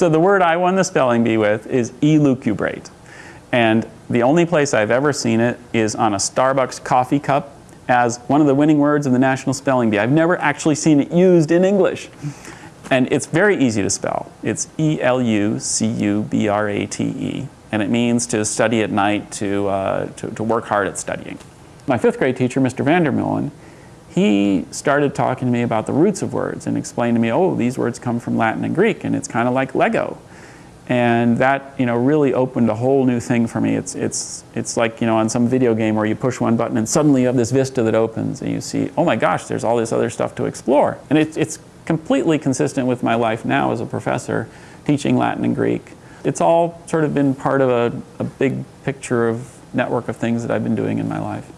So the word I won the spelling bee with is elucubrate. And the only place I've ever seen it is on a Starbucks coffee cup as one of the winning words in the National Spelling Bee. I've never actually seen it used in English. And it's very easy to spell. It's E-L-U-C-U-B-R-A-T-E. And it means to study at night, to, uh, to, to work hard at studying. My fifth grade teacher, Mr. Vandermeulen, he started talking to me about the roots of words and explained to me, oh, these words come from Latin and Greek, and it's kind of like Lego. And that, you know, really opened a whole new thing for me. It's, it's, it's like, you know, on some video game where you push one button and suddenly you have this vista that opens and you see, oh my gosh, there's all this other stuff to explore. And it, it's completely consistent with my life now as a professor teaching Latin and Greek. It's all sort of been part of a, a big picture of network of things that I've been doing in my life.